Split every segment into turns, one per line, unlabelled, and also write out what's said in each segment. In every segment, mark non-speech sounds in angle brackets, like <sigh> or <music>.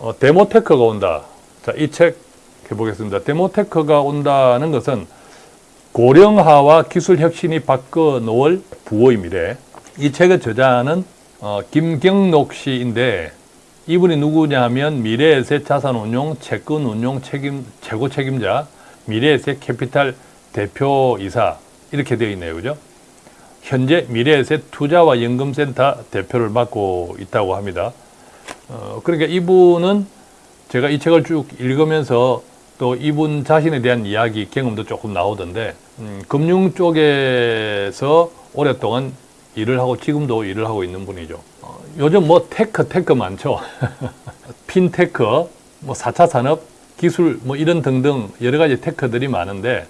어, demotech가 온다. 자, 이 책 해보겠습니다. demotech가 온다는 것은 고령화와 기술 혁신이 바꿔 놓을 부호의 미래. 이 책의 저자는 어, 김경록 씨인데 이분이 누구냐면 미래에셋 자산운용 채권운용 책임 최고 책임자 미래에셋 캐피탈 대표이사 이렇게 되어 있네요, 그죠? 현재 미래에셋 투자와 연금센터 대표를 맡고 있다고 합니다. 어, 그러니까 이분은 제가 이 책을 쭉 읽으면서 또 이분 자신에 대한 이야기, 경험도 조금 나오던데 음, 금융 쪽에서 오랫동안 일을 하고 지금도 일을 하고 있는 분이죠. 어, 요즘 뭐 tech, tech 많죠. <laughs> 핀테크, 뭐 4차 산업, 기술 뭐 이런 등등 여러 가지 tech들이 많은데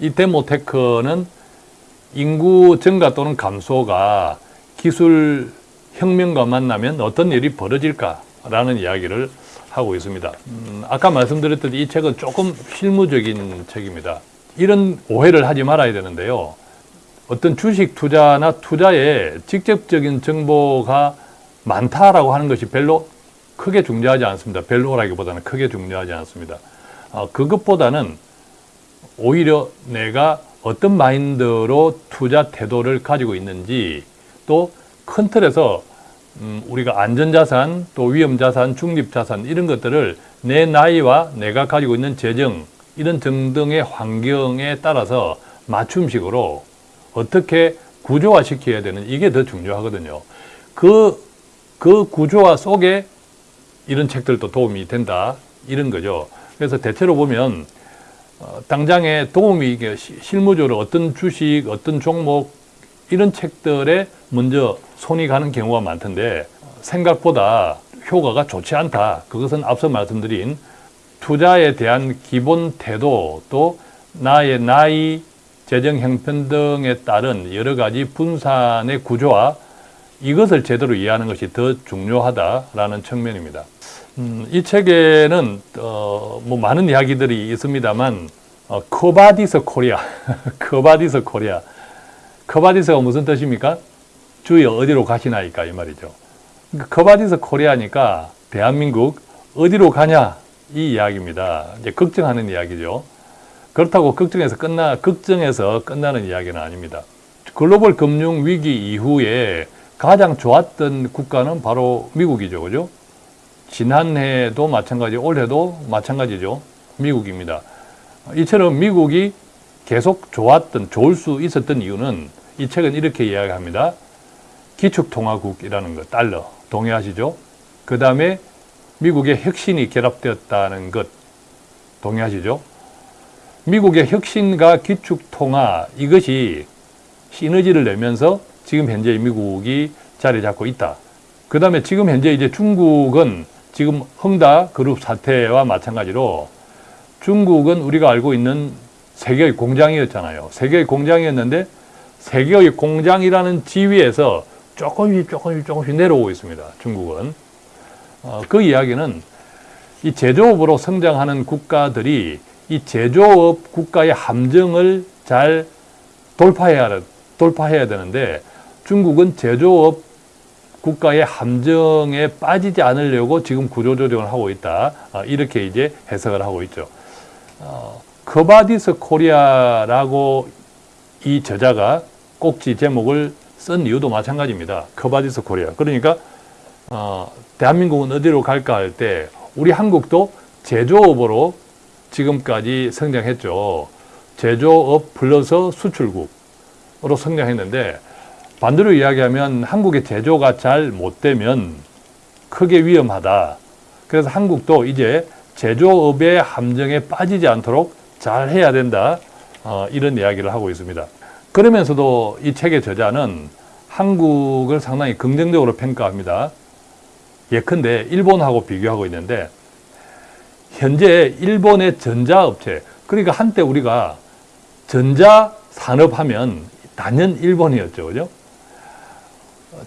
이 demotech는 인구 증가 또는 감소가 기술 혁명과 만나면 어떤 일이 벌어질까라는 이야기를 하고 있습니다. 음, 아까 말씀드렸듯이 이 책은 조금 실무적인 책입니다. 이런 오해를 하지 말아야 되는데요. 어떤 주식 투자나 투자에 직접적인 정보가 많다라고 하는 것이 별로 크게 중요하지 않습니다. 별로라기보다는 크게 중요하지 않습니다. 어, 그것보다는 오히려 내가 어떤 마인드로 투자 태도를 가지고 있는지 또 큰 틀에서 음, 우리가 안전자산, 또 위험자산, 중립자산 이런 것들을 내 나이와 내가 가지고 있는 재정 이런 등등의 환경에 따라서 맞춤식으로 어떻게 구조화 시켜야 되는 이게 더 중요하거든요. 그, 그 구조화 속에 이런 책들도 도움이 된다 이런 거죠. 그래서 대체로 보면 어, 당장에 도움이 시- 실무적으로 어떤 주식, 어떤 종목 이런 책들에 먼저 손이 가는 경우가 많던데 생각보다 효과가 좋지 않다. 그것은 앞서 말씀드린 투자에 대한 기본 태도 또 나의 나이, 재정 형편 등에 따른 여러 가지 분산의 구조와 이것을 제대로 이해하는 것이 더 중요하다라는 측면입니다. 음, 이 책에는 어, 뭐 많은 이야기들이 있습니다만 어, 커바디스 코리아, 커바디스 코리아, 커바디스가 무슨 뜻입니까? 주여 어디로 가시나이까 이 말이죠. 그러니까 Quo vadis 코리아니까 대한민국 어디로 가냐 이 이야기입니다. 이제 걱정하는 이야기죠. 그렇다고 걱정해서 끝나 걱정해서 끝나는 이야기는 아닙니다. 글로벌 금융 위기 이후에 가장 좋았던 국가는 바로 미국이죠, 그죠? 지난해도 마찬가지, 올해도 마찬가지죠. 미국입니다. 이처럼 미국이 계속 좋았던, 좋을 수 있었던 이유는 이 책은 이렇게 이야기합니다. 기축통화국이라는 것, 달러. 동의하시죠? 그 다음에 미국의 혁신이 결합되었다는 것. 동의하시죠? 미국의 혁신과 기축통화, 이것이 시너지를 내면서 지금 현재 미국이 자리 잡고 있다. 그 다음에 지금 현재 이제 중국은 지금 헝다 그룹 사태와 마찬가지로 중국은 우리가 알고 있는 세계의 공장이었잖아요. 세계의 공장이었는데 세계의 공장이라는 지위에서 조금씩 조금씩 조금씩 내려오고 있습니다. 중국은. 어, 그 이야기는 이 제조업으로 성장하는 국가들이 이 제조업 국가의 함정을 잘 돌파해야, 돌파해야 되는데 중국은 제조업 국가의 함정에 빠지지 않으려고 지금 구조조정을 하고 있다. 어, 이렇게 이제 해석을 하고 있죠. 어, Quo vadis 코리아라고 이 저자가 꼭지 제목을 쓴 이유도 마찬가지입니다. Quo vadis 코리아. 그러니까 어, 대한민국은 어디로 갈까 할 때 우리 한국도 제조업으로 지금까지 성장했죠. 제조업 플러스 수출국으로 성장했는데 반대로 이야기하면 한국의 제조가 잘 못되면 크게 위험하다. 그래서 한국도 이제 제조업의 함정에 빠지지 않도록 잘 해야 된다. 어, 이런 이야기를 하고 있습니다. 그러면서도 이 책의 저자는 한국을 상당히 긍정적으로 평가합니다. 예컨대 일본하고 비교하고 있는데 현재 일본의 전자업체 그러니까 한때 우리가 전자산업 하면 단연 일본이었죠. 그죠?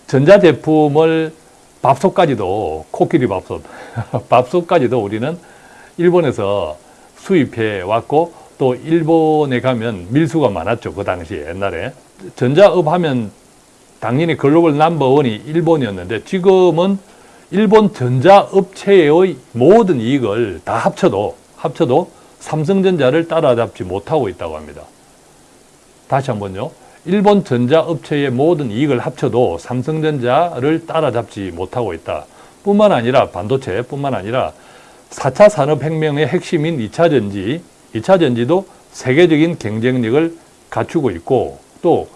전자제품을 밥솥까지도 코끼리 밥솥 <laughs> 밥솥까지도 우리는 일본에서 수입해 왔고 또 일본에 가면 밀수가 많았죠. 그 당시에 옛날에 전자업 하면 당연히 글로벌 넘버원이 일본이었는데 지금은 일본 전자업체의 모든 이익을 다 합쳐도 합쳐도 삼성전자를 따라잡지 못하고 있다고 합니다. 다시 한번요. 일본 전자업체의 모든 이익을 합쳐도 삼성전자를 따라잡지 못하고 있다. 뿐만 아니라 반도체뿐만 아니라 4차 산업혁명의 핵심인 2차 전지, 2차 전지도 세계적인 경쟁력을 갖추고 있고 또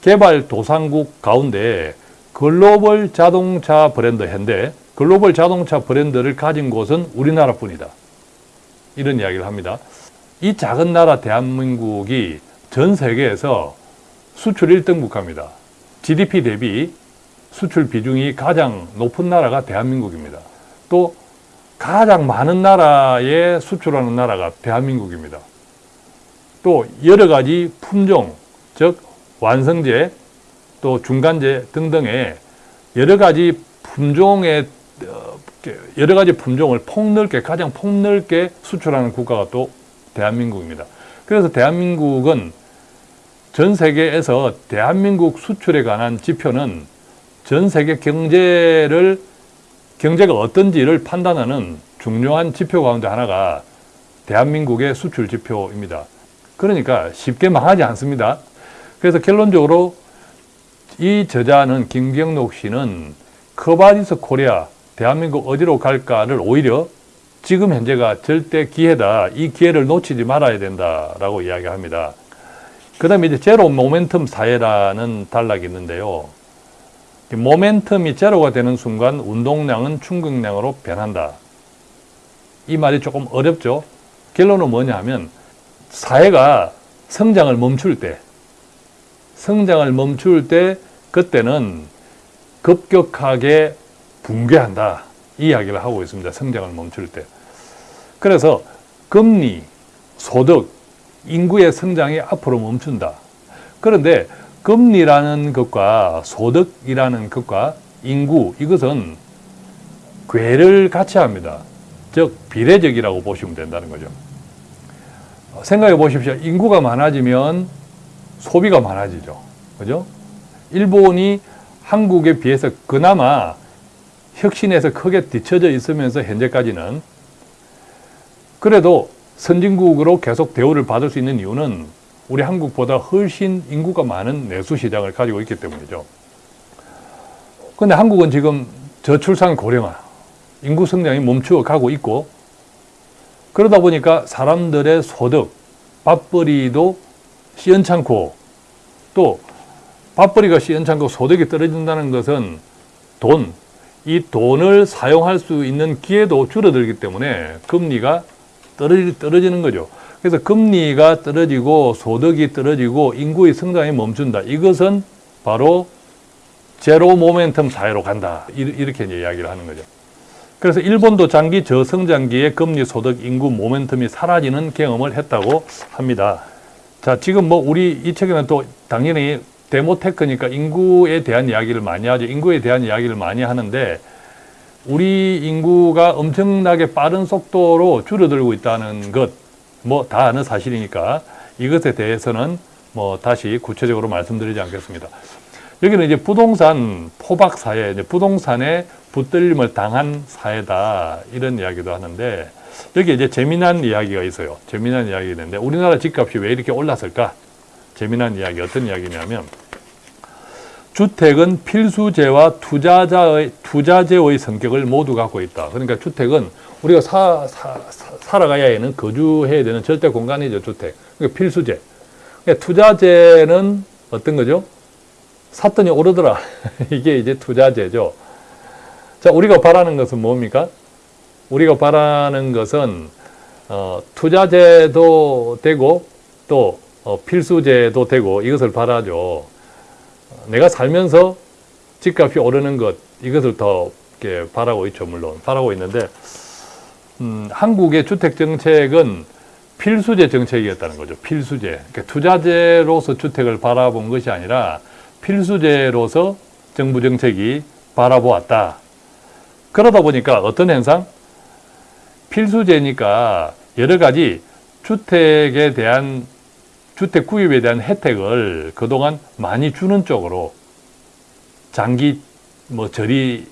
개발 도상국 가운데 글로벌 자동차 브랜드 현대, 글로벌 자동차 브랜드를 가진 곳은 우리나라뿐이다. 이런 이야기를 합니다. 이 작은 나라 대한민국이 전 세계에서 수출 1등 국가입니다. GDP 대비 수출 비중이 가장 높은 나라가 대한민국입니다. 또 가장 많은 나라에 수출하는 나라가 대한민국입니다. 또 여러 가지 품종, 즉 완성제, 또 중간재 등등의 여러 가지 품종의 어, 여러 가지 품종을 폭넓게 가장 폭넓게 수출하는 국가가 또 대한민국입니다. 그래서 대한민국은 전 세계에서 대한민국 수출에 관한 지표는 전 세계 경제를 경제가 어떤지를 판단하는 중요한 지표 가운데 하나가 대한민국의 수출 지표입니다. 그러니까 쉽게 망하지 않습니다. 그래서 결론적으로 이 저자는 김경록 씨는 Quo vadis 코리아 대한민국 어디로 갈까를 오히려 지금 현재가 절대 기회다. 이 기회를 놓치지 말아야 된다라고 이야기합니다. 그 다음에 이제 제로 모멘텀 사회라는 단락이 있는데요. 모멘텀이 제로가 되는 순간 운동량은 충격량으로 변한다. 이 말이 조금 어렵죠. 결론은 뭐냐 하면 사회가 성장을 멈출 때 성장을 멈출 때 그때는 급격하게 붕괴한다. 이 이야기를 하고 있습니다. 성장을 멈출 때. 그래서 금리, 소득, 인구의 성장이 앞으로 멈춘다. 그런데 금리라는 것과 소득이라는 것과 인구 이것은 괴를 같이 합니다. 즉 비례적이라고 보시면 된다는 거죠. 생각해 보십시오. 인구가 많아지면 소비가 많아지죠. 그죠? 일본이 한국에 비해서 그나마 혁신에서 크게 뒤처져 있으면서 현재까지는 그래도 선진국으로 계속 대우를 받을 수 있는 이유는 우리 한국보다 훨씬 인구가 많은 내수 시장을 가지고 있기 때문이죠. 근데 한국은 지금 저출산 고령화, 인구 성장이 멈추어 가고 있고 그러다 보니까 사람들의 소득, 밥벌이도 시원찮고 또 밥벌이가 시원찮고 소득이 떨어진다는 것은 돈, 이 돈을 사용할 수 있는 기회도 줄어들기 때문에 금리가 떨어지, 떨어지는 거죠. 그래서 금리가 떨어지고 소득이 떨어지고 인구의 성장이 멈춘다. 이것은 바로 제로 모멘텀 사회로 간다. 이렇게 이제 이야기를 하는 거죠. 그래서 일본도 장기 저성장기에 금리, 소득, 인구, 모멘텀이 사라지는 경험을 했다고 합니다. 자, 지금 뭐 우리 이 책에는 또 당연히 데모테크니까 인구에 대한 이야기를 많이 하죠. 인구에 대한 이야기를 많이 하는데 우리 인구가 엄청나게 빠른 속도로 줄어들고 있다는 것, 뭐 다 아는 사실이니까 이것에 대해서는 뭐 다시 구체적으로 말씀드리지 않겠습니다. 여기는 이제 부동산 포박 사회, 이제 부동산에 붙들림을 당한 사회다 이런 이야기도 하는데 여기 이제 재미난 이야기가 있어요. 재미난 이야기가 있는데 우리나라 집값이 왜 이렇게 올랐을까? 재미난 이야기 어떤 이야기냐면 주택은 필수재와 투자자의 투자재의 성격을 모두 갖고 있다. 그러니까 주택은 우리가 사, 사, 사 살아가야 하는 거주해야 되는 절대 공간이죠 주택. 그러니까 필수재. 그러니까 투자재는 어떤 거죠? 샀더니 오르더라. <laughs> 이게 이제 투자재죠. 자, 우리가 바라는 것은 뭡니까? 우리가 바라는 것은 어, 투자재도 되고 또 어, 필수재도 되고 이것을 바라죠. 내가 살면서 집값이 오르는 것 이것을 더 이렇게 바라고 있죠 물론 바라고 있는데 음, 한국의 주택 정책은 필수재 정책이었다는 거죠. 필수재. 그러니까 투자재로서 주택을 바라본 것이 아니라 필수재로서 정부 정책이 바라보았다. 그러다 보니까 어떤 현상? 필수재니까 여러 가지 주택에 대한 주택 구입에 대한 혜택을 그동안 많이 주는 쪽으로 장기 뭐 저리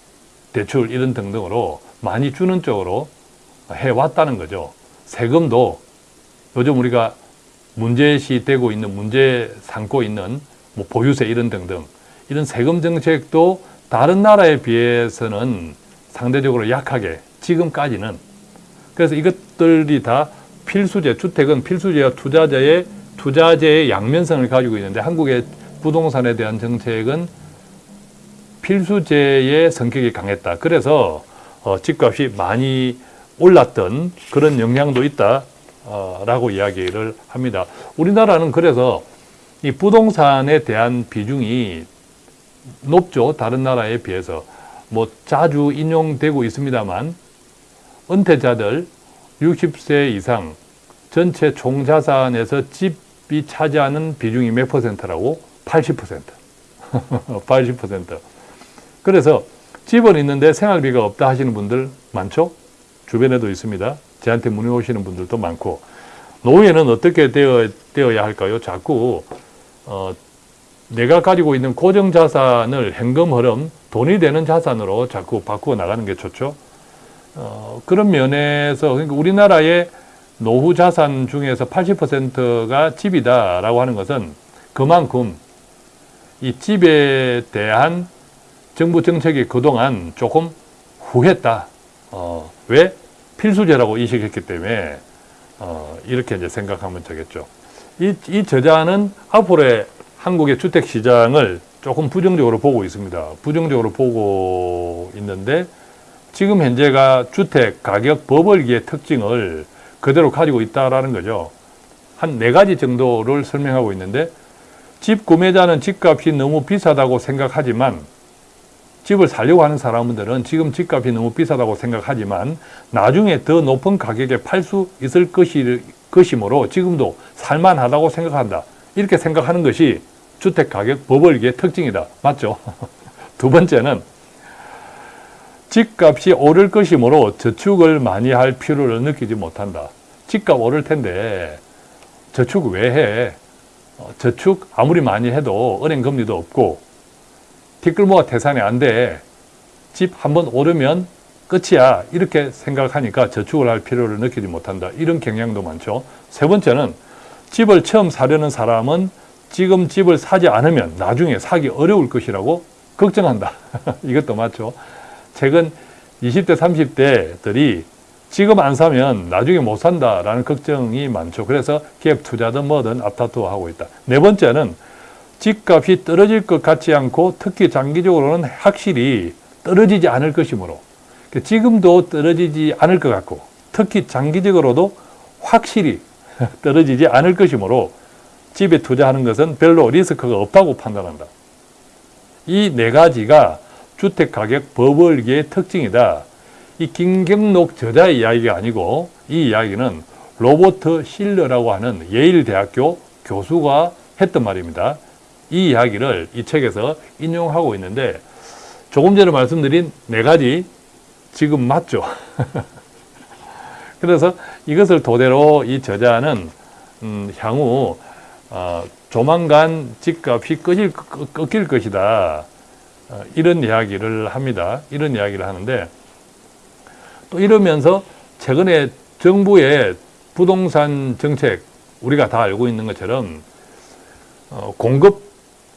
대출 이런 등등으로 많이 주는 쪽으로 해왔다는 거죠. 세금도 요즘 우리가 문제시 되고 있는 문제 삼고 있는 뭐 보유세 이런 등등 이런 세금 정책도 다른 나라에 비해서는 상대적으로 약하게 지금까지는 그래서 이것들이 다 필수제 주택은 필수제와 투자자의 투자재의 양면성을 가지고 있는데 한국의 부동산에 대한 정책은 필수제의 성격이 강했다. 그래서 어, 집값이 많이 올랐던 그런 영향도 있다라고 이야기를 합니다. 우리나라는 그래서 이 부동산에 대한 비중이 높죠. 다른 나라에 비해서. 뭐 자주 인용되고 있습니다만 은퇴자들 60세 이상 전체 총자산에서 집이 차지하는 비중이 몇 퍼센트라고? 80%. 80%. <laughs> 그래서 집은 있는데 생활비가 없다 하시는 분들 많죠? 주변에도 있습니다. 저한테 문의 오시는 분들도 많고 노후에는 어떻게 되어, 되어야 할까요? 자꾸 어, 내가 가지고 있는 고정 자산을 현금 흐름, 돈이 되는 자산으로 자꾸 바꾸어 나가는 게 좋죠. 어, 그런 면에서 그러니까 우리나라의 노후 자산 중에서 80%가 집이다라고 하는 것은 그만큼 이 집에 대한 정부 정책이 그동안 조금 후했다. 어, 왜? 필수제라고 인식했기 때문에 어, 이렇게 이제 생각하면 되겠죠. 이, 이 저자는 앞으로의 한국의 주택 시장을 조금 부정적으로 보고 있습니다. 부정적으로 보고 있는데 지금 현재가 주택 가격 버블기의 특징을 그대로 가지고 있다라는 거죠. 한 네 가지 정도를 설명하고 있는데 집 구매자는 집값이 너무 비싸다고 생각하지만 집을 살려고 하는 사람들은 지금 집값이 너무 비싸다고 생각하지만 나중에 더 높은 가격에 팔 수 있을 것이, 것이므로 지금도 살만하다고 생각한다. 이렇게 생각하는 것이 주택 가격 버블기의 특징이다. 맞죠? <laughs> 두 번째는 집값이 오를 것이므로 저축을 많이 할 필요를 느끼지 못한다. 집값 오를 텐데 저축 왜 해? 어, 저축 아무리 많이 해도 은행 금리도 없고 뒷글모가 태산이 안 돼. 집 한 번 오르면 끝이야. 이렇게 생각하니까 저축을 할 필요를 느끼지 못한다. 이런 경향도 많죠. 세 번째는 집을 처음 사려는 사람은 지금 집을 사지 않으면 나중에 사기 어려울 것이라고 걱정한다. <laughs> 이것도 맞죠. 최근 20대, 30대들이 지금 안 사면 나중에 못 산다라는 걱정이 많죠. 그래서 기업 투자든 뭐든 앞다투어 하고 있다. 네 번째는 집값이 떨어질 것 같지 않고 특히 장기적으로는 확실히 떨어지지 않을 것이므로 그러니까 지금도 떨어지지 않을 것 같고 특히 장기적으로도 확실히 <laughs> 떨어지지 않을 것이므로 집에 투자하는 것은 별로 리스크가 없다고 판단한다. 이 네 가지가 주택가격 버블기의 특징이다. 이 김경록 저자의 이야기가 아니고 이 이야기는 로버트 실러라고 하는 예일대학교 교수가 했던 말입니다. 이 이야기를 이 책에서 인용하고 있는데 조금 전에 말씀드린 네 가지 지금 맞죠? <laughs> 그래서 이것을 토대로 이 저자는 음, 향후 어, 조만간 집값이 꺾일, 꺾일 것이다. 어, 이런 이야기를 합니다. 이런 이야기를 하는데 또 이러면서 최근에 정부의 부동산 정책 우리가 다 알고 있는 것처럼 어, 공급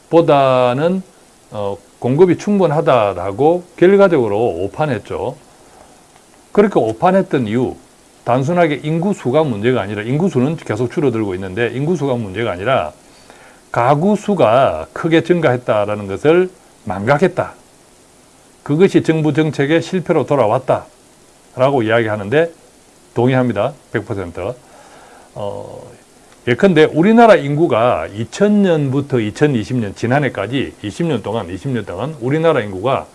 보다는 어, 공급이 충분하다라고 결과적으로 오판했죠. 그렇게 오판했던 이유 단순하게 인구수가 문제가 아니라 인구수는 계속 줄어들고 있는데 인구수가 문제가 아니라 가구 수가 크게 증가했다라는 것을 망각했다. 그것이 정부 정책의 실패로 돌아왔다. 라고 이야기하는데 동의합니다. 100%. 어, 예컨대 우리나라 인구가 2000년부터 2020년 지난해까지 20년 동안 20년 동안 우리나라 인구가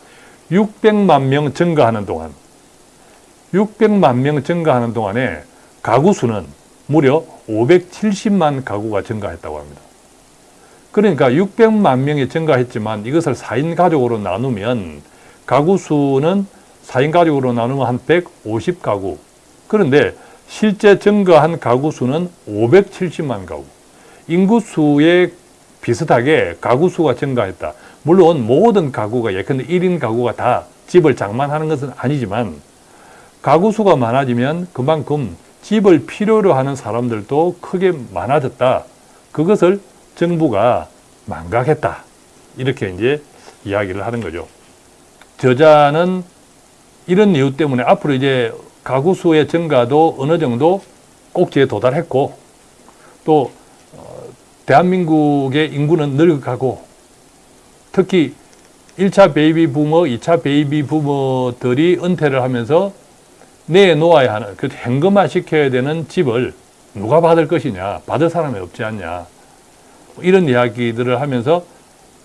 600만 명 증가하는 동안 600만 명 증가하는 동안에 가구 수는 무려 570만 가구가 증가했다고 합니다. 그러니까 600만 명이 증가했지만 이것을 4인 가족으로 나누면 가구 수는 4인 가족으로 나누면 한 150가구. 그런데 실제 증가한 가구 수는 570만 가구. 인구 수의 비슷하게 가구 수가 증가했다. 물론 모든 가구가 예컨대 1인 가구가 다 집을 장만하는 것은 아니지만 가구 수가 많아지면 그만큼 집을 필요로 하는 사람들도 크게 많아졌다. 그것을 정부가 망각했다. 이렇게 이제 이야기를 하는 거죠. 저자는 이런 이유 때문에 앞으로 이제 가구 수의 증가도 어느 정도 꼭지에 도달했고 또 어, 대한민국의 인구는 늙어가고 특히 1차 baby boomer, 2차 baby boomer들이 은퇴를 하면서 내놓아야 하는, 그 현금화 시켜야 되는 집을 누가 받을 것이냐, 받을 사람이 없지 않냐. 이런 이야기들을 하면서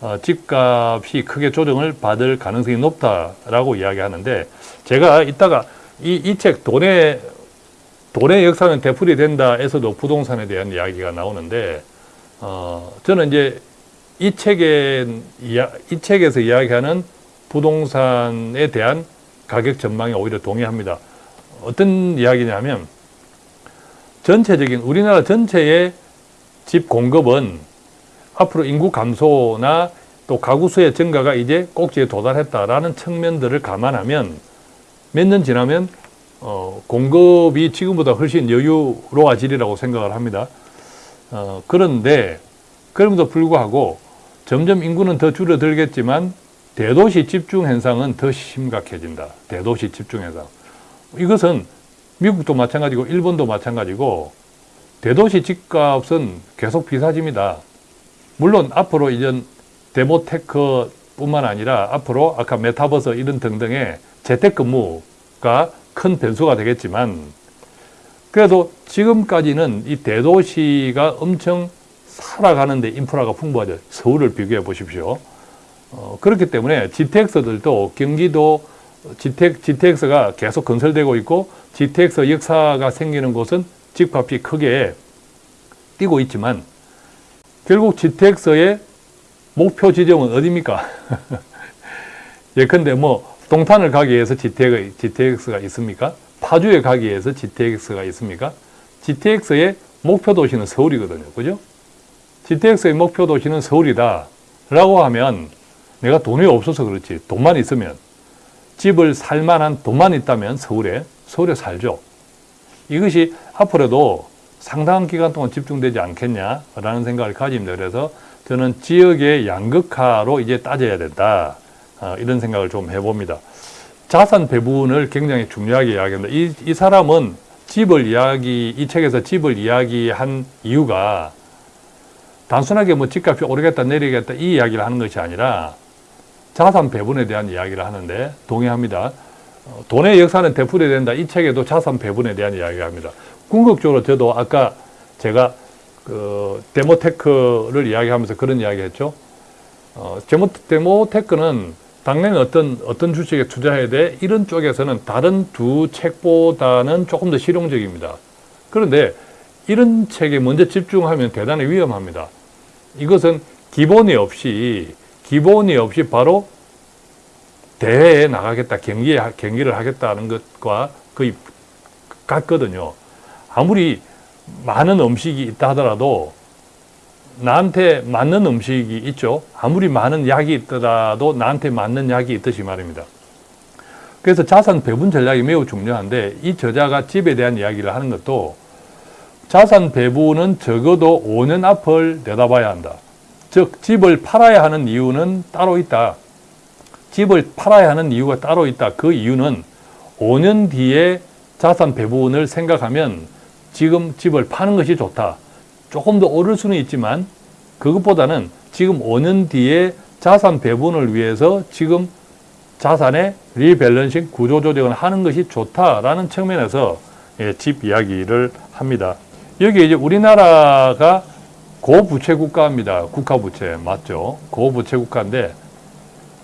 어, 집값이 크게 조정을 받을 가능성이 높다라고 이야기하는데 제가 이따가 이이책 돈의 돈의 역사는 되풀이 된다에서도 부동산에 대한 이야기가 나오는데 어, 저는 이제 이 책에 이 책에서 이야기하는 부동산에 대한 가격 전망에 오히려 동의합니다. 어떤 이야기냐면 전체적인 우리나라 전체의 집 공급은 앞으로 인구 감소나 또 가구 수의 증가가 이제 꼭지에 도달했다라는 측면들을 감안하면 몇 년 지나면 어, 공급이 지금보다 훨씬 여유로워지리라고 생각을 합니다. 어, 그런데 그럼에도 불구하고 점점 인구는 더 줄어들겠지만 대도시 집중 현상은 더 심각해진다. 대도시 집중 현상. 이것은 미국도 마찬가지고 일본도 마찬가지고 대도시 집값은 계속 비싸집니다. 물론 앞으로 이전 demotech 뿐만 아니라 앞으로 아까 메타버스 이런 등등의 재택근무가 큰 변수가 되겠지만 그래도 지금까지는 이 대도시가 엄청 살아가는데 인프라가 풍부하죠. 서울을 비교해 보십시오. 어, 그렇기 때문에 GTX들도 경기도 GT, GTX가 계속 건설되고 있고 GTX 역사가 생기는 곳은 집값이 크게 뛰고 있지만 결국 GTX의 목표 지점은 어디입니까? <laughs> 예컨대 뭐 동탄을 가기 위해서 GTX가 있습니까? 파주에 가기 위해서 GTX가 있습니까? GTX의 목표 도시는 서울이거든요. 그죠? GTX의 목표 도시는 서울이다. 라고 하면 내가 돈이 없어서 그렇지. 돈만 있으면 집을 살 만한 돈만 있다면 서울에, 서울에 살죠. 이것이 앞으로도 상당한 기간 동안 집중되지 않겠냐라는 생각을 가집니다. 그래서 저는 지역의 양극화로 이제 따져야 된다. 어, 이런 생각을 좀 해봅니다. 자산 배분을 굉장히 중요하게 이야기합니다. 이, 이 사람은 집을 이야기, 이 책에서 집을 이야기한 이유가 단순하게 뭐 집값이 오르겠다 내리겠다 이 이야기를 하는 것이 아니라 자산 배분에 대한 이야기를 하는데 동의합니다. 어, 돈의 역사는 되풀이 된다. 이 책에도 자산 배분에 대한 이야기를 합니다. 궁극적으로 저도 아까 제가 그 데모테크를 이야기하면서 그런 이야기 했죠. 어, 데모, 데모테크는 당연히 어떤, 어떤 주식에 투자해야 돼? 이런 쪽에서는 다른 두 책보다는 조금 더 실용적입니다. 그런데 이런 책에 먼저 집중하면 대단히 위험합니다. 이것은 기본이 없이, 기본이 없이 바로 대회에 나가겠다, 경기에, 경기를 하겠다는 것과 거의 같거든요. 아무리 많은 음식이 있다 하더라도 나한테 맞는 음식이 있죠. 아무리 많은 약이 있더라도 나한테 맞는 약이 있듯이 말입니다. 그래서 자산 배분 전략이 매우 중요한데 이 저자가 집에 대한 이야기를 하는 것도 자산 배분은 적어도 5년 앞을 내다봐야 한다. 즉 집을 팔아야 하는 이유는 따로 있다. 집을 팔아야 하는 이유가 따로 있다. 그 이유는 5년 뒤에 자산 배분을 생각하면 지금 집을 파는 것이 좋다. 조금 더 오를 수는 있지만 그것보다는 지금 5년 뒤에 자산 배분을 위해서 지금 자산의 리밸런싱 구조조정을 하는 것이 좋다라는 측면에서 예, 집 이야기를 합니다. 여기 이제 우리나라가 고부채 국가입니다. 국가부채 맞죠? 고부채 국가인데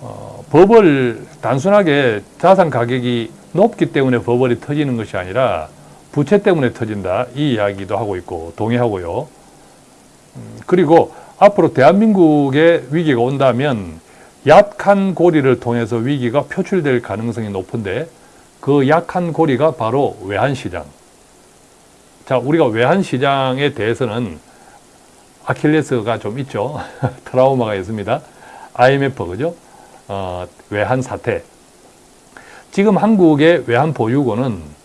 어, 버블 단순하게 자산 가격이 높기 때문에 버블이 터지는 것이 아니라 부채 때문에 터진다 이 이야기도 하고 있고 동의하고요. 음, 그리고 앞으로 대한민국에 위기가 온다면 약한 고리를 통해서 위기가 표출될 가능성이 높은데 그 약한 고리가 바로 외환시장. 자, 우리가 외환시장에 대해서는 아킬레스가 좀 있죠. <laughs> 트라우마가 있습니다. IMF 그죠? 어, 외환 사태. 지금 한국의 외환 보유고는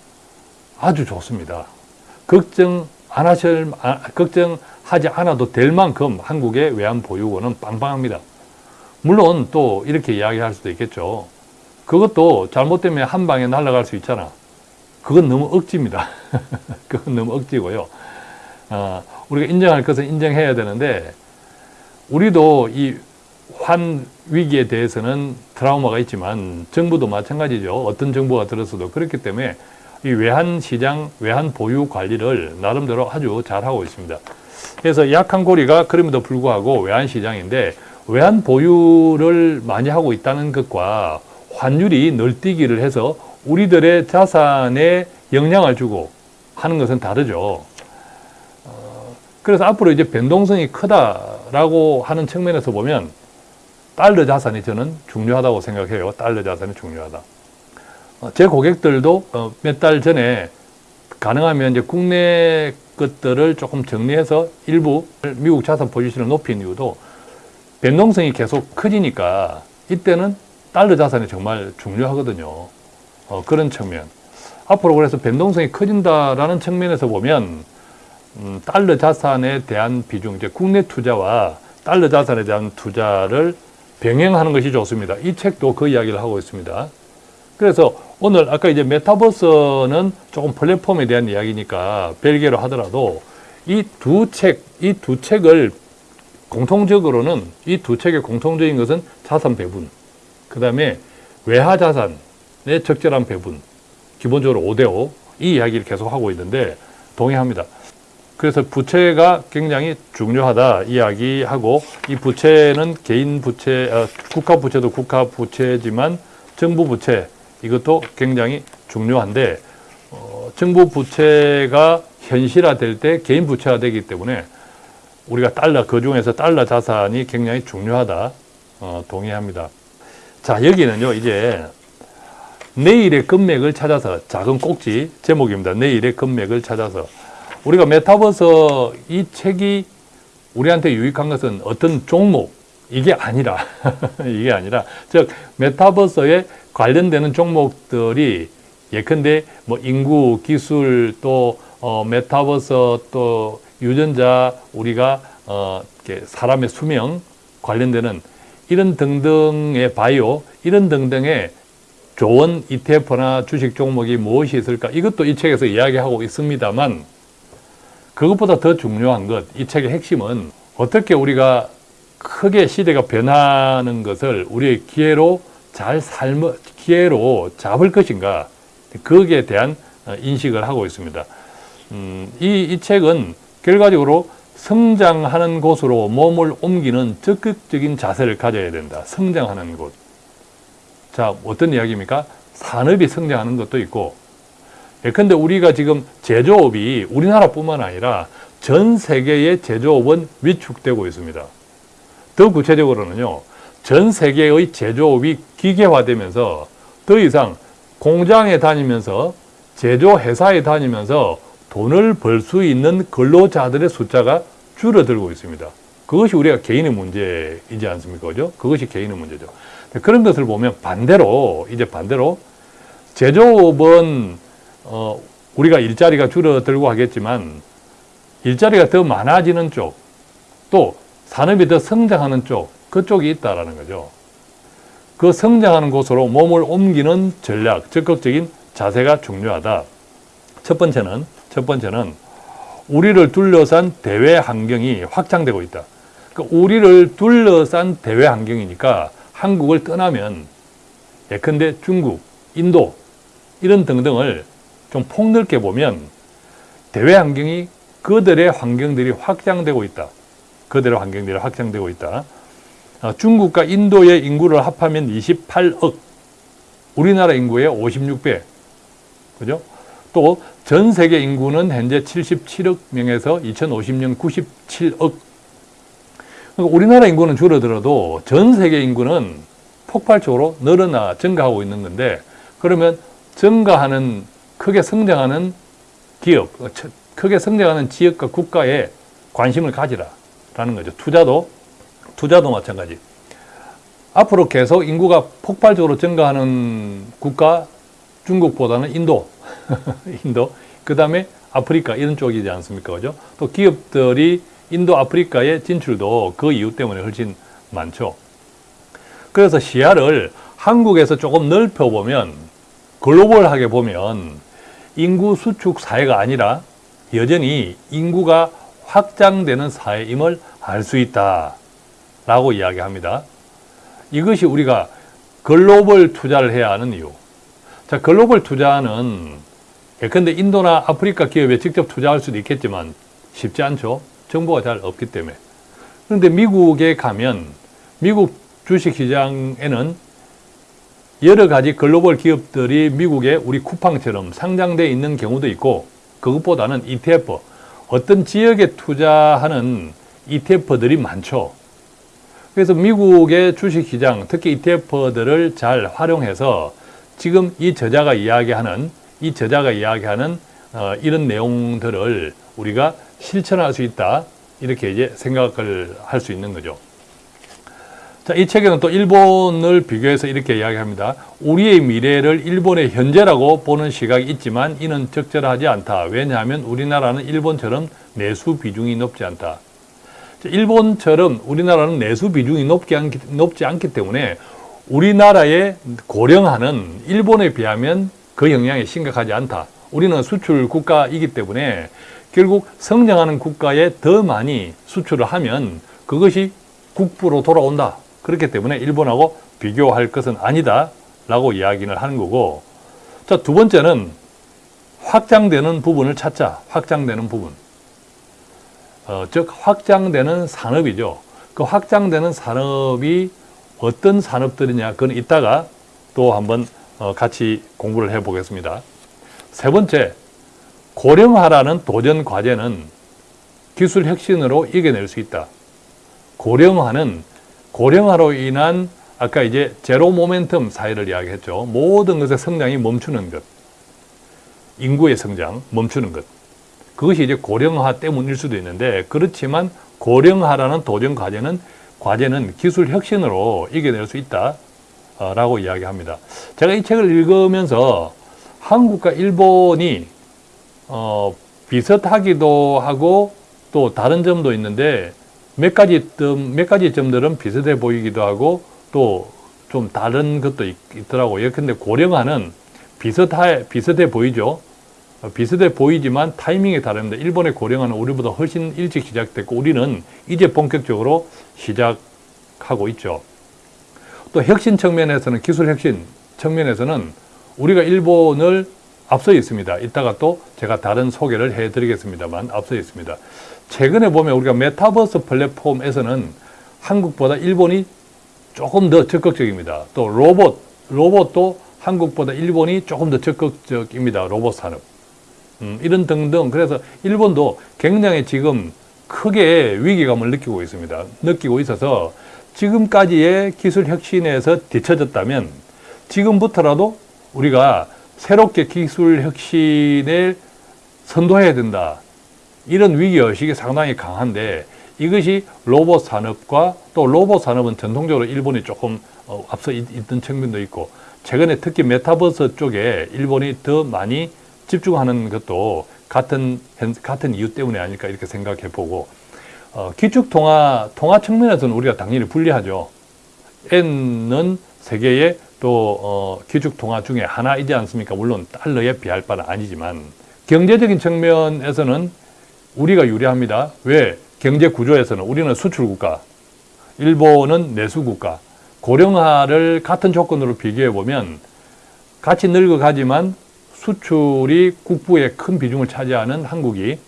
아주 좋습니다. 걱정 안 하실 아, 걱정하지 않아도 될 만큼 한국의 외환 보유고는 빵빵합니다. 물론 또 이렇게 이야기할 수도 있겠죠. 그것도 잘못되면 한 방에 날아갈 수 있잖아. 그건 너무 억지입니다. <laughs> 그건 너무 억지고요. 어, 우리가 인정할 것은 인정해야 되는데 우리도 이 환 위기에 대해서는 트라우마가 있지만 정부도 마찬가지죠. 어떤 정부가 들었어도 그렇기 때문에 이 외환 시장, 외환 보유 관리를 나름대로 아주 잘하고 있습니다. 그래서 약한 고리가 그럼에도 불구하고 외환 시장인데 외환 보유를 많이 하고 있다는 것과 환율이 널뛰기를 해서 우리들의 자산에 영향을 주고 하는 것은 다르죠. 어, 그래서 앞으로 이제 변동성이 크다라고 하는 측면에서 보면 달러 자산이 저는 중요하다고 생각해요. 달러 자산이 중요하다. 어, 제 고객들도 어, 몇달 전에 가능하면 이제 국내 것들을 조금 정리해서 일부 미국 자산 포지션을 높인 이유도 변동성이 계속 커지니까 이때는 달러 자산이 정말 중요하거든요. 어, 그런 측면. 앞으로 그래서 변동성이 커진다라는 측면에서 보면 음, 달러 자산에 대한 비중, 이제 국내 투자와 달러 자산에 대한 투자를 병행하는 것이 좋습니다. 이 책도 그 이야기를 하고 있습니다. 그래서 오늘 아까 이제 메타버스는 조금 플랫폼에 대한 이야기니까 별개로 하더라도 이 두 책, 이 두 책을 공통적으로는 이 두 책의 공통적인 것은 자산 배분, 그 다음에 외화 자산의 적절한 배분, 기본적으로 5대5 이 이야기를 계속 하고 있는데 동의합니다. 그래서 부채가 굉장히 중요하다 이야기하고 이 부채는 개인 부채, 어, 국가 부채도 국가 부채지만 정부 부채 이것도 굉장히 중요한데 어, 정부 부채가 현실화될 때 개인 부채가 되기 때문에 우리가 달러 그 중에서 달러 자산이 굉장히 중요하다 어, 동의합니다. 자 여기는요 이제 내일의 금맥을 찾아서 작은 꼭지 제목입니다. 내일의 금맥을 찾아서 우리가 메타버스 이 책이 우리한테 유익한 것은 어떤 종목 이게 아니라 <laughs> 이게 아니라 즉 메타버스에 관련되는 종목들이 예컨대 뭐 인구 기술 또 어, 메타버스 또 유전자 우리가 어, 이렇게 사람의 수명 관련되는 이런 등등의 바이오 이런 등등의 좋은 ETF나 주식 종목이 무엇이 있을까? 이것도 이 책에서 이야기하고 있습니다만 그것보다 더 중요한 것, 이 책의 핵심은 어떻게 우리가 크게 시대가 변하는 것을 우리의 기회로 잘 삶, 기회로 잡을 것인가, 거기에 대한 어, 인식을 하고 있습니다. 음, 이, 이 책은 결과적으로 성장하는 곳으로 몸을 옮기는 적극적인 자세를 가져야 된다. 성장하는 곳. 자, 어떤 이야기입니까? 산업이 성장하는 것도 있고, 예컨대 우리가 지금 제조업이 우리나라뿐만 아니라 전 세계의 제조업은 위축되고 있습니다. 더 구체적으로는요, 전 세계의 제조업이 기계화되면서 더 이상 공장에 다니면서 제조회사에 다니면서 돈을 벌 수 있는 근로자들의 숫자가 줄어들고 있습니다. 그것이 우리가 개인의 문제이지 않습니까? 그죠? 그것이 개인의 문제죠. 그런 것을 보면 반대로, 이제 반대로 제조업은 어, 우리가 일자리가 줄어들고 하겠지만 일자리가 더 많아지는 쪽, 또 산업이 더 성장하는 쪽, 그쪽이 있다라는 거죠. 그 성장하는 곳으로 몸을 옮기는 전략, 적극적인 자세가 중요하다. 첫 번째는, 첫 번째는 우리를 둘러싼 대외 환경이 확장되고 있다. 그 우리를 둘러싼 대외 환경이니까 한국을 떠나면 예컨대 중국, 인도 이런 등등을 좀 폭넓게 보면 대외 환경이 그들의 환경들이 확장되고 있다. 그들의 환경들이 확장되고 있다. 어, 중국과 인도의 인구를 합하면 28억, 우리나라 인구의 56배. 그죠? 또 전 세계 인구는 현재 77억 명에서 2050년 97억. 그러니까 우리나라 인구는 줄어들어도 전 세계 인구는 폭발적으로 늘어나 증가하고 있는 건데 그러면 증가하는 크게 성장하는 기업, 크게 성장하는 지역과 국가에 관심을 가지라 라는 거죠. 투자도 투자도 마찬가지. 앞으로 계속 인구가 폭발적으로 증가하는 국가 중국보다는 인도, <laughs> 인도, 그 다음에 아프리카 이런 쪽이지 않습니까? 그죠? 또 기업들이 인도 아프리카의 진출도 그 이유 때문에 훨씬 많죠. 그래서 시야를 한국에서 조금 넓혀보면 글로벌하게 보면 인구 수축 사회가 아니라 여전히 인구가 확장되는 사회임을 알 수 있다 라고 이야기합니다. 이것이 우리가 글로벌 투자를 해야 하는 이유. 자, 글로벌 투자는 예컨대 인도나 아프리카 기업에 직접 투자할 수도 있겠지만 쉽지 않죠. 정보가 잘 없기 때문에. 그런데 미국에 가면 미국 주식시장에는 여러 가지 글로벌 기업들이 미국에 우리 쿠팡처럼 상장되어 있는 경우도 있고 그것보다는 ETF, 어떤 지역에 투자하는 ETF들이 많죠. 그래서 미국의 주식시장, 특히 ETF들을 잘 활용해서 지금 이 저자가 이야기하는 이 저자가 이야기하는 어, 이런 내용들을 우리가 실천할 수 있다 이렇게 이제 생각을 할 수 있는 거죠. 자, 이 책에는 또 일본을 비교해서 이렇게 이야기합니다. 우리의 미래를 일본의 현재라고 보는 시각이 있지만 이는 적절하지 않다. 왜냐하면 우리나라는 일본처럼 내수 비중이 높지 않다. 자, 일본처럼 우리나라는 내수 비중이 높지 않기, 높지 않기 때문에 우리나라의 고령화는 일본에 비하면 그 영향이 심각하지 않다. 우리는 수출 국가이기 때문에 결국 성장하는 국가에 더 많이 수출을 하면 그것이 국부로 돌아온다. 그렇기 때문에 일본하고 비교할 것은 아니다. 라고 이야기를 하는 거고. 자, 두 번째는 확장되는 부분을 찾자. 확장되는 부분. 어, 즉, 확장되는 산업이죠. 그 확장되는 산업이 어떤 산업들이냐. 그건 이따가 또 한번 어, 같이 공부를 해 보겠습니다. 세 번째, 고령화라는 도전 과제는 기술 혁신으로 이겨낼 수 있다. 고령화는 고령화로 인한 아까 이제 제로 모멘텀 사회를 이야기했죠. 모든 것의 성장이 멈추는 것. 인구의 성장, 멈추는 것. 그것이 이제 고령화 때문일 수도 있는데 그렇지만 고령화라는 도전 과제는 과제는 기술 혁신으로 이겨낼 수 있다. 라고 이야기합니다. 제가 이 책을 읽으면서 한국과 일본이 어, 비슷하기도 하고 또 다른 점도 있는데 몇 가지 점, 몇 가지 점들은 비슷해 보이기도 하고 또 좀 다른 것도 있, 더라고요 근데 고령화는 비슷해, 비슷해 보이죠. 어, 비슷해 보이지만 타이밍이 다릅니다. 일본의 고령화는 우리보다 훨씬 일찍 시작됐고 우리는 이제 본격적으로 시작하고 있죠. 또 혁신 측면에서는 기술 혁신 측면에서는 우리가 일본을 앞서 있습니다. 이따가 또 제가 다른 소개를 해드리겠습니다만 앞서 있습니다. 최근에 보면 우리가 메타버스 플랫폼에서는 한국보다 일본이 조금 더 적극적입니다. 또 로봇, 로봇도 한국보다 일본이 조금 더 적극적입니다. 로봇 산업. 음, 이런 등등. 그래서 일본도 굉장히 지금 크게 위기감을 느끼고 있습니다. 느끼고 있어서 지금까지의 기술 혁신에서 뒤처졌다면 지금부터라도 우리가 새롭게 기술 혁신을 선도해야 된다. 이런 위기의식이 상당히 강한데 이것이 로봇 산업과 또 로봇 산업은 전통적으로 일본이 조금 어, 앞서 있, 던 측면도 있고 최근에 특히 메타버스 쪽에 일본이 더 많이 집중하는 것도 같은, 같은 이유 때문에 아닐까 이렇게 생각해 보고 어, 기축 통화, 통화 측면에서는 우리가 당연히 불리하죠. N은 세계의 또 어, 기축 통화 중에 하나이지 않습니까? 물론 달러에 비할 바는 아니지만 경제적인 측면에서는 우리가 유리합니다. 왜? 경제 구조에서는 우리는 수출 국가, 일본은 내수 국가. 고령화를 같은 조건으로 비교해 보면 같이 늙어가지만 수출이 국부의 큰 비중을 차지하는 한국이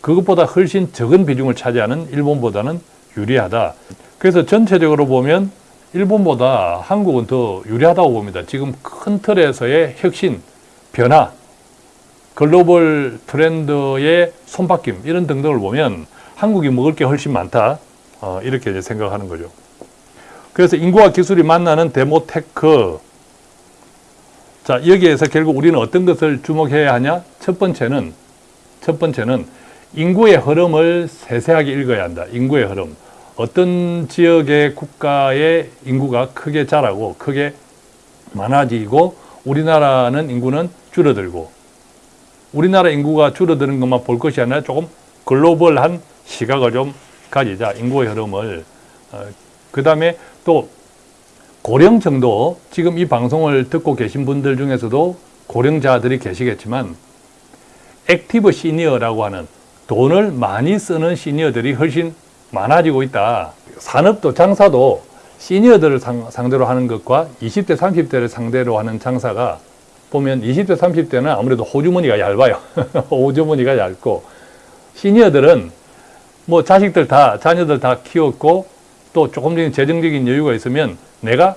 그것보다 훨씬 적은 비중을 차지하는 일본보다는 유리하다. 그래서 전체적으로 보면 일본보다 한국은 더 유리하다고 봅니다. 지금 큰 틀에서의 혁신, 변화, 글로벌 트렌드의 손바뀜 이런 등등을 보면 한국이 먹을 게 훨씬 많다. 어, 이렇게 이제 생각하는 거죠. 그래서 인구와 기술이 만나는 demotech. 자, 여기에서 결국 우리는 어떤 것을 주목해야 하냐? 첫 번째는, 첫 번째는 인구의 흐름을 세세하게 읽어야 한다. 인구의 흐름. 어떤 지역의 국가의 인구가 크게 자라고 크게 많아지고 우리나라는 인구는 줄어들고 우리나라 인구가 줄어드는 것만 볼 것이 아니라 조금 글로벌한 시각을 좀 가지자. 인구의 흐름을. 어, 그 다음에 또 고령층도 지금 이 방송을 듣고 계신 분들 중에서도 고령자들이 계시겠지만 active senior라고 하는 돈을 많이 쓰는 시니어들이 훨씬 많아지고 있다. 산업도 장사도 시니어들을 상, 상대로 하는 것과 20대, 30대를 상대로 하는 장사가 보면 20대, 30대는 아무래도 호주머니가 얇아요. <laughs> 호주머니가 얇고 시니어들은 뭐 자식들 다, 자녀들 다 키웠고 또 조금적인 재정적인 여유가 있으면 내가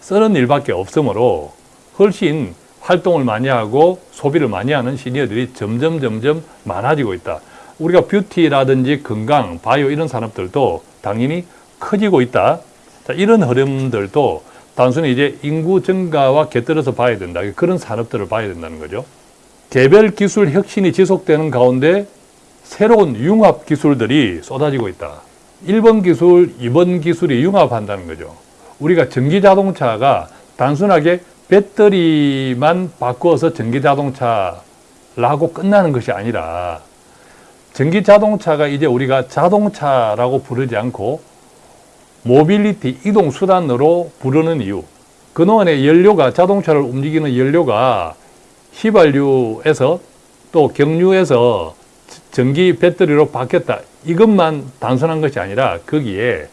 쓰는 일밖에 없으므로 훨씬 활동을 많이 하고 소비를 많이 하는 시니어들이 점점 점점 많아지고 있다. 우리가 뷰티라든지 건강, 바이오 이런 산업들도 당연히 커지고 있다. 자, 이런 흐름들도 단순히 이제 인구 증가와 곁들여서 봐야 된다. 그런 산업들을 봐야 된다는 거죠. 개별 기술 혁신이 지속되는 가운데 새로운 융합 기술들이 쏟아지고 있다. 1번 기술, 2번 기술이 융합한다는 거죠. 우리가 전기 자동차가 단순하게 배터리만 바꾸어서 전기 자동차라고 끝나는 것이 아니라 전기 자동차가 이제 우리가 자동차라고 부르지 않고 모빌리티 이동 수단으로 부르는 이유. 그동안의 연료가 자동차를 움직이는 연료가 휘발유에서 또 경유에서 전기 배터리로 바뀌었다. 이것만 단순한 것이 아니라 거기에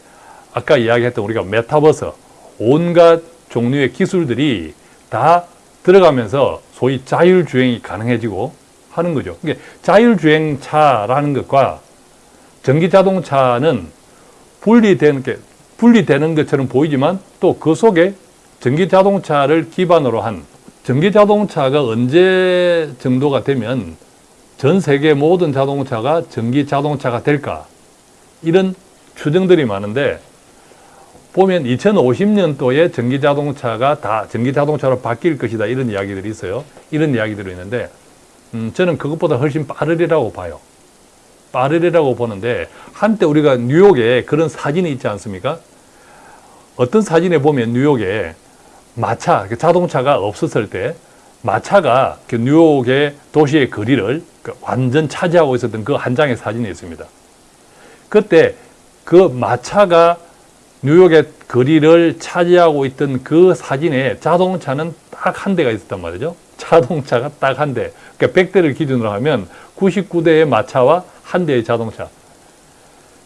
아까 이야기했던 우리가 메타버스 온갖 종류의 기술들이 다 들어가면서 소위 자율주행이 가능해지고 하는 거죠. 그러니까 자율주행차라는 것과 전기자동차는 분리되는 게 분리되는 것처럼 보이지만 또 그 속에 전기자동차를 기반으로 한 전기자동차가 언제 정도가 되면 전 세계 모든 자동차가 전기자동차가 될까? 이런 추정들이 많은데 보면 2050년도에 전기자동차가 다 전기자동차로 바뀔 것이다 이런 이야기들이 있어요. 이런 이야기들이 있는데 음, 저는 그것보다 훨씬 빠르리라고 봐요. 빠르리라고 보는데 한때 우리가 뉴욕에 그런 사진이 있지 않습니까 어떤 사진에 보면 뉴욕에 마차, 그 자동차가 없었을 때 마차가 그 뉴욕의 도시의 거리를 그 완전 차지하고 있었던 그 한 장의 사진이 있습니다. 그때 그 마차가 뉴욕의 거리를 차지하고 있던 그 사진에 자동차는 딱 한 대가 있었단 말이죠. 자동차가 딱 한 대. 그러니까 100대를 기준으로 하면 99대의 마차와 한 대의 자동차.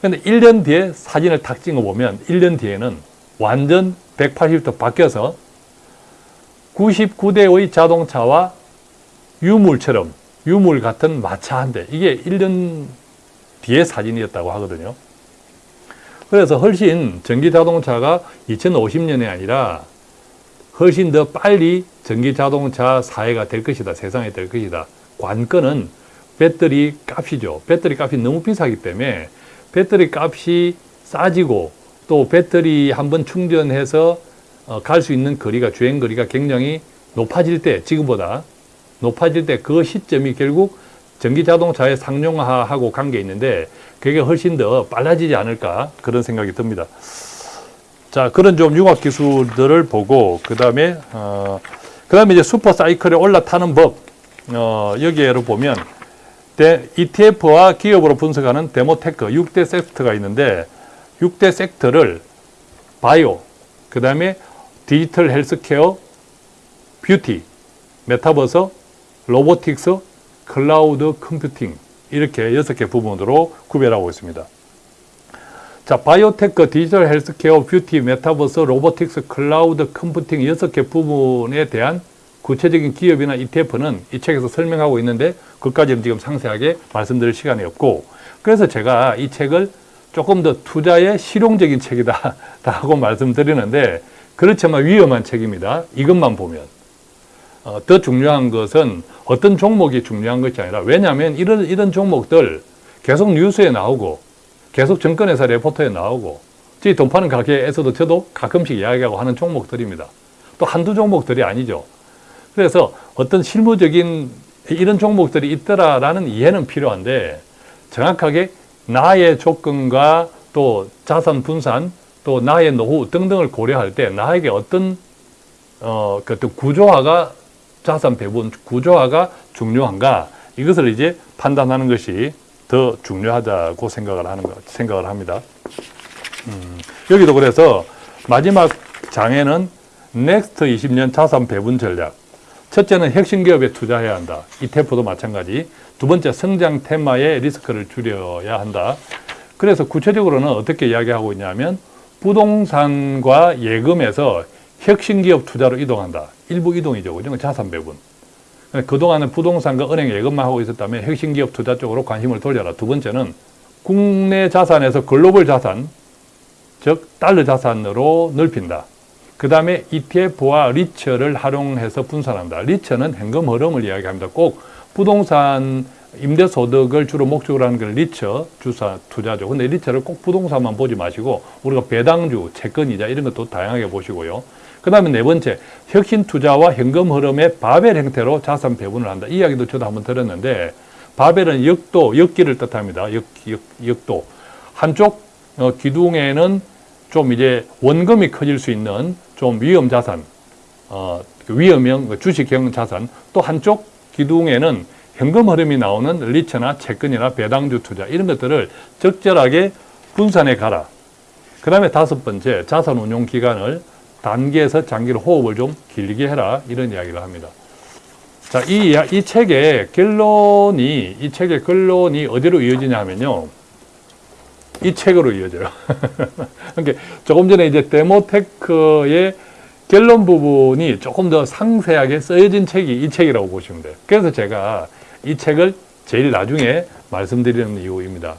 근데 1년 뒤에 사진을 탁 찍어 보면 1년 뒤에는 완전 180도 바뀌어서 99대의 자동차와 유물처럼 유물 같은 마차 한 대. 이게 1년 뒤의 사진이었다고 하거든요. 그래서 훨씬 전기 자동차가 2050년이 아니라 훨씬 더 빨리 전기 자동차 사회가 될 것이다. 세상에 될 것이다. 관건은 배터리 값이죠. 배터리 값이 너무 비싸기 때문에 배터리 값이 싸지고 또 배터리 한번 충전해서 어, 갈 수 있는 거리가 주행 거리가 굉장히 높아질 때 지금보다 높아질 때 그 시점이 결국 전기 자동차의 상용화하고 관계 있는데 그게 훨씬 더 빨라지지 않을까 그런 생각이 듭니다. 자 그런 좀 융합 기술들을 보고 그 다음에 어, 그 다음에 이제 super cycle에 올라타는 법 어, 여기에로 보면 ETF와 기업으로 분석하는 demotech 6대 섹터가 있는데 6대 섹터를 바이오, 그 다음에 digital healthcare, beauty, 메타버스, robotics, 클라우드 컴퓨팅 이렇게 여섯 개 부분으로 구별하고 있습니다. 자, 바이오테크, 디지털 헬스케어, 뷰티, 메타버스, 로보틱스, 클라우드 컴퓨팅 여섯 개 부분에 대한 구체적인 기업이나 ETF는 이 책에서 설명하고 있는데 그까지는 지금 상세하게 말씀드릴 시간이 없고 그래서 제가 이 책을 조금 더 투자에 실용적인 책이다 <laughs> 라고 말씀드리는데 그렇지만 위험한 책입니다. 이것만 보면. 어, 더 중요한 것은 어떤 종목이 중요한 것이 아니라 왜냐하면 이런, 이런 종목들 계속 뉴스에 나오고 계속 증권회사 레포터에 나오고 저희 돈 파는 가게에서도 저도 가끔씩 이야기하고 하는 종목들입니다. 또 한두 종목들이 아니죠. 그래서 어떤 실무적인 이런 종목들이 있더라라는 이해는 필요한데 정확하게 나의 조건과 또 자산 분산 또 나의 노후 등등을 고려할 때 나에게 어떤 어, 그 어떤 구조화가 자산 배분 구조화가 중요한가 이것을 이제 판단하는 것이 더 중요하다고 생각을 하는 것 생각을 합니다. 음, 여기도 그래서 마지막 장에는 next 20년 자산 배분 전략. 첫째는 혁신 기업에 투자해야 한다. ETF도 마찬가지. 두 번째 성장 테마의 리스크를 줄여야 한다. 그래서 구체적으로는 어떻게 이야기하고 있냐면 부동산과 예금에서 혁신 기업 투자로 이동한다. 일부 이동이죠. 그죠? 자산 배분. 그동안은 부동산과 은행 예금만 하고 있었다면 혁신 기업 투자 쪽으로 관심을 돌려라. 두 번째는 국내 자산에서 글로벌 자산, 즉 달러 자산으로 넓힌다. 그 다음에 ETF와 리처를 활용해서 분산한다. 리처는 현금 흐름을 이야기합니다. 꼭 부동산 임대소득을 주로 목적으로 하는 건 리처 주사 투자죠. 근데 리처를 꼭 부동산만 보지 마시고 우리가 배당주, 채권이자 이런 것도 다양하게 보시고요. 그 다음에 네 번째, 혁신 투자와 현금 흐름의 바벨 형태로 자산 배분을 한다. 이 이야기도 저도 한번 들었는데 바벨은 역도, 역기를 뜻합니다. 역, 역, 역도. 한쪽 어, 기둥에는 좀 이제 원금이 커질 수 있는 좀 위험 자산, 어, 그 위험형 주식형 자산, 또 한쪽 기둥에는 현금 흐름이 나오는 리처나 채권이나 배당주 투자 이런 것들을 적절하게 분산해 가라. 그 다음에 다섯 번째 자산 운용 기간을 단기에서 장기로 호흡을 좀 길게 해라 이런 이야기를 합니다. 자, 이, 이 책의 결론이 이 책의 결론이 어디로 이어지냐 하면요. 이 책으로 이어져요. <laughs> 그러니까 조금 전에 이제 데모테크의 결론 부분이 조금 더 상세하게 쓰여진 책이 이 책이라고 보시면 돼요. 그래서 제가 이 책을 제일 나중에 말씀드리는 이유입니다.